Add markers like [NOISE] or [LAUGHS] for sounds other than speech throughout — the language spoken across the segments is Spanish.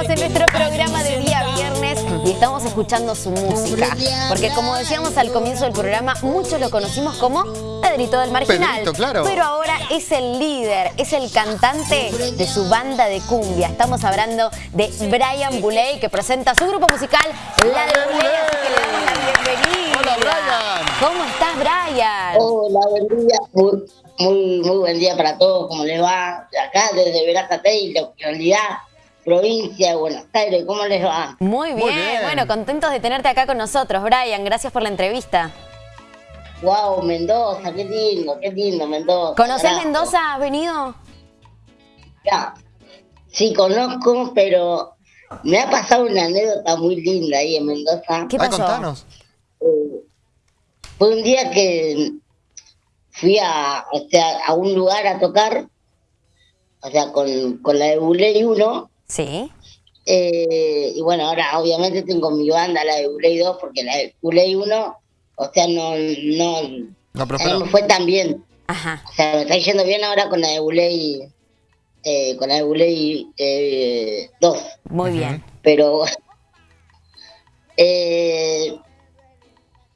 Estamos en nuestro programa de día viernes y estamos escuchando su música. Porque como decíamos al comienzo del programa, muchos lo conocimos como Pedrito del Marginal. Pedrito, claro. Pero ahora es el líder, es el cantante de su banda de cumbia. Estamos hablando de Brian Buley, que presenta su grupo musical, La de Buley. Así que le damos la bienvenida. Hola, Brian. ¿Cómo estás, Brian? Hola, buen día. Muy, muy, muy buen día para todos. ¿Cómo les va? De acá, desde Verazatei, localidad, provincia de Buenos Aires. ¿Cómo les va? Muy bien. Muy bien. bueno, contentos de tenerte acá con nosotros, Brian. Gracias por la entrevista. Wow, Mendoza, qué lindo, qué lindo, Mendoza. ¿Conocés Carajo. Mendoza? ¿Has venido? Ya. Sí, conozco, pero me ha pasado una anécdota muy linda ahí en Mendoza. ¿Qué Ay, pasó? contanos. Eh, fue un día que fui a, o sea, a un lugar a tocar, o sea, con, con la de Buley 1. Sí. Eh, y bueno, ahora obviamente tengo mi banda, la de Buley 2, porque la de Buley 1, o sea, no, no, No a mí prosperó. me fue tan bien. Ajá. O sea, me está yendo bien ahora con la de Buley, eh, con la de Buley eh, 2. Muy bien. Pero eh,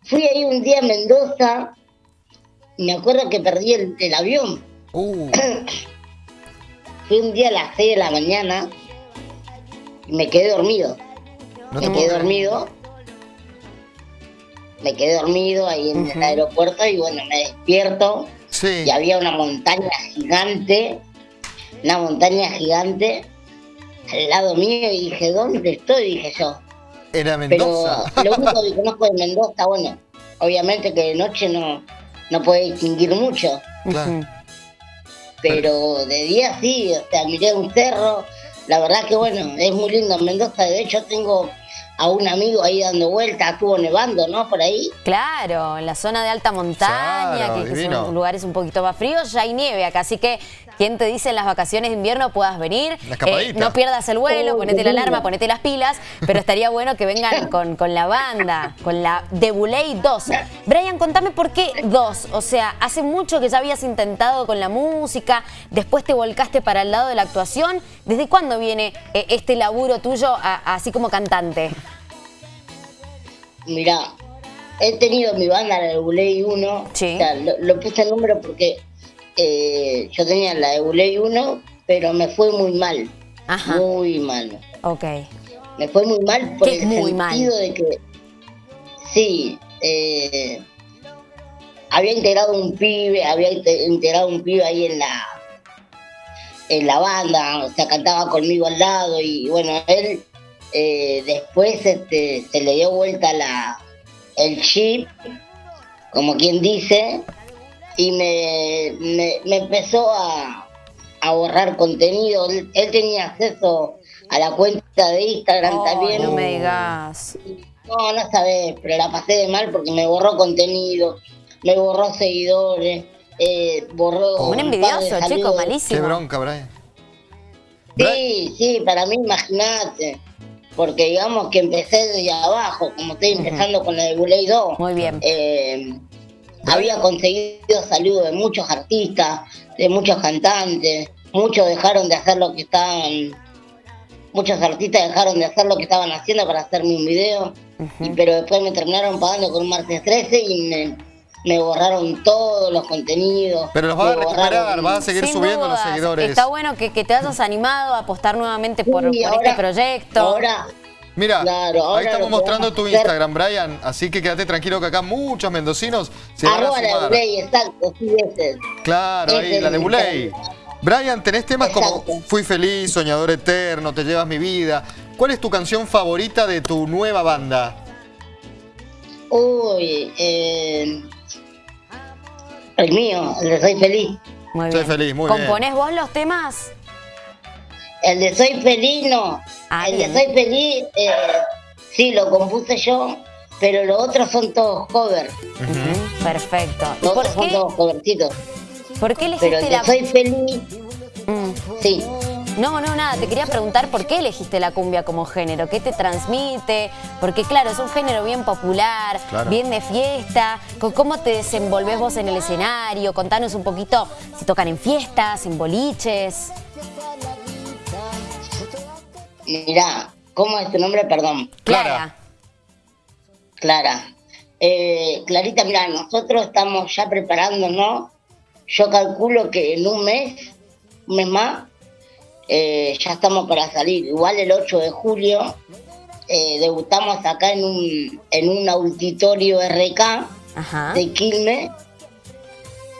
fui ahí un día a Mendoza y me acuerdo que perdí el, el avión. Uh, Fui un día a las 6 de la mañana me quedé dormido. no me quedé dormido. Me quedé dormido ahí en el aeropuerto y bueno, me despierto Sí. y había una montaña gigante, una montaña gigante al lado mío y dije, ¿dónde estoy? Dije yo. Era Pero Mendoza. lo único que [LAUGHS] conozco de Mendoza, bueno, obviamente que de noche no, no puede distinguir mucho, Claro. Pero de día sí, o sea, miré un cerro, la verdad que bueno, es muy lindo en Mendoza, de hecho tengo a un amigo ahí dando vueltas, estuvo nevando, ¿no? Por ahí. Claro, en la zona de alta montaña, Claro, que, que son lugares un poquito más fríos, ya hay nieve acá, así que quien te dice en las vacaciones de invierno puedas venir, escapadita. no pierdas el vuelo, Oh, ponete la alarma, ponete las pilas, pero estaría bueno que vengan [LAUGHS] con, con la banda, con la de Buley 2. Brian, contame por qué 2, o sea, hace mucho que ya habías intentado con la música, después te volcaste para el lado de la actuación, ¿desde cuándo viene eh, este laburo tuyo a- así como cantante? Mirá, he tenido mi banda, la de Buley 1. Sí. O sea, lo, lo puse el número porque eh, yo tenía la de Buley 1, pero me fue muy mal. Ajá. Muy mal. Ok. Me fue muy mal por ¿Qué el muy sentido mal? de que. Sí. eh, había integrado un pibe, había inte- integrado un pibe ahí en la en la banda, o sea, cantaba conmigo al lado y bueno, él eh, después este, se le dio vuelta la el chip, como quien dice, y me, me, me empezó a, a borrar contenido. Él, él tenía acceso a la cuenta de Instagram también. no me digas. No, no sabes, pero la pasé de mal porque me borró contenido, me borró seguidores, eh, borró. Oh. Un envidioso, chico, saludos. Qué malísimo. bronca, Brian. Bri- Sí, sí, para mí, imagínate. Porque digamos que empecé desde abajo, como estoy empezando con la de Buley 2. Muy bien. eh, había conseguido saludos de muchos artistas, de muchos cantantes, muchos dejaron de hacer lo que estaban, muchos artistas dejaron de hacer lo que estaban haciendo para hacerme un video, y, pero después me terminaron pagando con un martes 13 y me, me borraron todos los contenidos. Pero los vas a recuperar, borraron- vas a seguir subiendo los seguidores. Está bueno que, que te hayas animado a apostar nuevamente por, Sí, por ahora- este proyecto. Ahora, Mira, Claro, ahí estamos mostrando tu Instagram, Brian. Así que quédate tranquilo que acá muchos mendocinos se van a arroba la de sumar. Buley, exacto, sí, ese. Claro, ahí, la de Buley. Brian, tenés temas como. Fui feliz, Soñador Eterno, Te llevas mi vida. ¿Cuál es tu canción favorita de tu nueva banda? Uy, eh, el mío, el de Soy Feliz. Muy Soy bien. feliz, muy bien. ¿Componés vos los temas? El de Soy Feliz no. Ah, el bien. de Soy Feliz, eh, sí, lo compuse yo, pero los otros son todos covers. Perfecto. ¿Y Los por otros son qué, todos covercitos. por qué Pero elegiste el de la... Soy Feliz, Mm. sí. No, no, nada. Te quería preguntar por qué elegiste la cumbia como género. ¿Qué te transmite? Porque claro, es un género bien popular, Claro. bien de fiesta. ¿Cómo te desenvolves vos en el escenario? Contanos un poquito si tocan en fiestas, en boliches. Mirá, ¿cómo es tu nombre? Perdón. Clara. Clara. Eh, Clarita, mira, nosotros estamos ya preparándonos. Yo calculo que en un mes, un mes más, eh, ya estamos para salir. Igual el 8 de julio eh, debutamos acá en un, en un auditorio RK Ajá. de Quilmes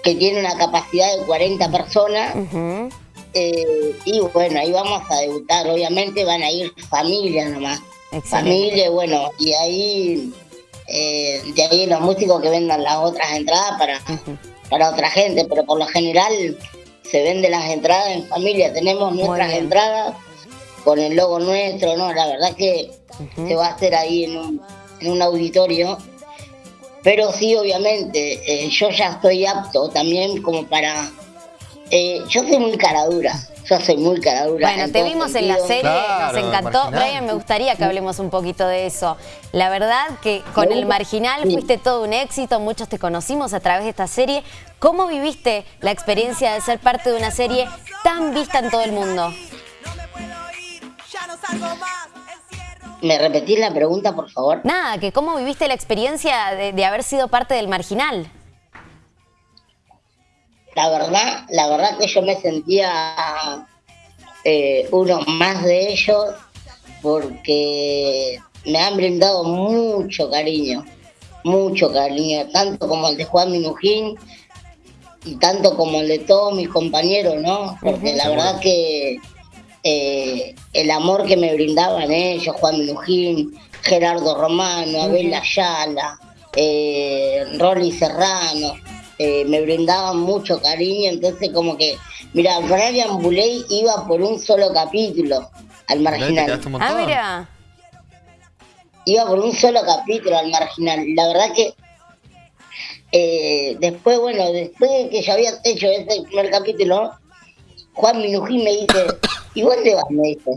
que tiene una capacidad de 40 personas. Eh, y bueno, ahí vamos a debutar. Obviamente van a ir familias nomás. Excelente. Familia, bueno, y ahí, eh, de ahí los músicos que vendan las otras entradas para, para otra gente, pero por lo general se venden las entradas en familia. Tenemos nuestras entradas con el logo nuestro, ¿no? La verdad que se va a hacer ahí en un, en un auditorio. Pero sí, obviamente, eh, yo ya estoy apto también como para... eh, yo soy muy caradura, yo soy muy caradura. Bueno, en te vimos en la serie, Claro, nos encantó. Marginal. Brian, me gustaría que hablemos un poquito de eso. La verdad que con el Marginal fuiste todo un éxito, muchos te conocimos a través de esta serie. ¿Cómo viviste la experiencia de ser parte de una serie tan vista en todo el mundo? ¿Me repetís la pregunta, por favor? Nada, que cómo viviste la experiencia de, de haber sido parte del Marginal. La verdad, la verdad que yo me sentía eh, uno más de ellos porque me han brindado mucho cariño, mucho cariño, tanto como el de Juan Minujín y tanto como el de todos mis compañeros, ¿no? Porque la verdad que eh, el amor que me brindaban ellos, Juan Minujín, Gerardo Romano, Abel Ayala, eh, Rolly Serrano, eh, me brindaban mucho cariño, entonces como que, mira, Brian Buley iba por un solo capítulo al marginal. quedaste un Ah, mira. Iba por un solo capítulo al marginal. La verdad que eh, después, bueno, después de que yo había hecho ese primer capítulo, Juan Minujín me dice, [COUGHS] ¿y vos te vas? Me dice,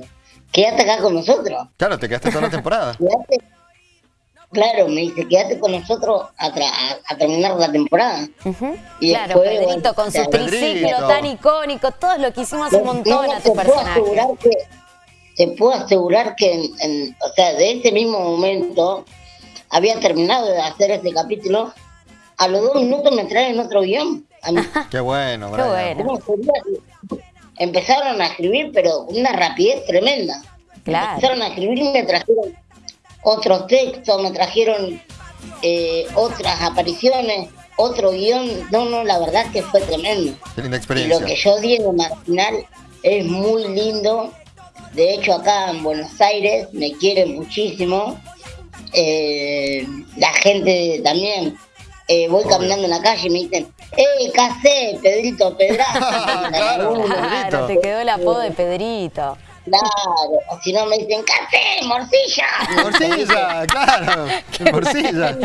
quédate acá con nosotros. Claro, te quedaste toda la temporada. Claro, me dice, quédate con nosotros a, tra- a- a terminar la temporada. Y Claro, después, Pedrito bueno, con su triciclo tan icónico, todos lo quisimos un montón No, a te tu puedo personaje. asegurar que te puedo asegurar que en, en- o sea de ese mismo momento había terminado de hacer este capítulo a los dos minutos me traen otro guion a mí. [LAUGHS] Qué bueno, Qué Brian. empezaron a escribir pero con una rapidez tremenda Claro. empezaron a escribir y me trajeron otros textos me trajeron eh, otras apariciones otro guion no no la verdad que fue tremendo Qué linda y experiencia. lo que yo di en el marginal es muy lindo. De hecho, acá en Buenos Aires me quieren muchísimo. Eh, la gente también. Eh, voy Obvio. caminando en la calle y me dicen, ¡Eh, casé, Pedrito Pedraza! [LAUGHS] Claro. Claro, te quedó el apodo de Pedrito. Claro, o si no me dicen, ¡Casé, morcilla! Morcilla, claro. [LAUGHS] Morcilla.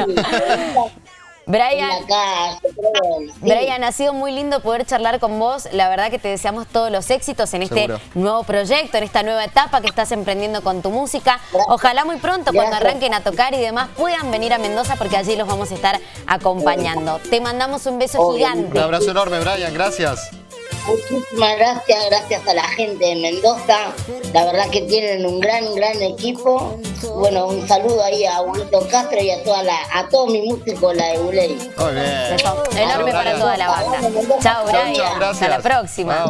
Brian, sí. Brian, ha sido muy lindo poder charlar con vos. La verdad que te deseamos todos los éxitos en este Seguro. nuevo proyecto, en esta nueva etapa que estás emprendiendo con tu música. Ojalá muy pronto, cuando arranquen a tocar y demás, puedan venir a Mendoza porque allí los vamos a estar acompañando. Te mandamos un beso Obvio. Un gigante. abrazo enorme, Brian. Gracias. Muchísimas gracias, gracias a la gente de Mendoza. La verdad que tienen un gran, gran equipo. Bueno, un saludo ahí a Abuelito Castro y a toda la, a todos mis músicos, la de Buley. Muy bien. Beso enorme para toda la banda. Chao, Chau, Brian. Hasta la próxima.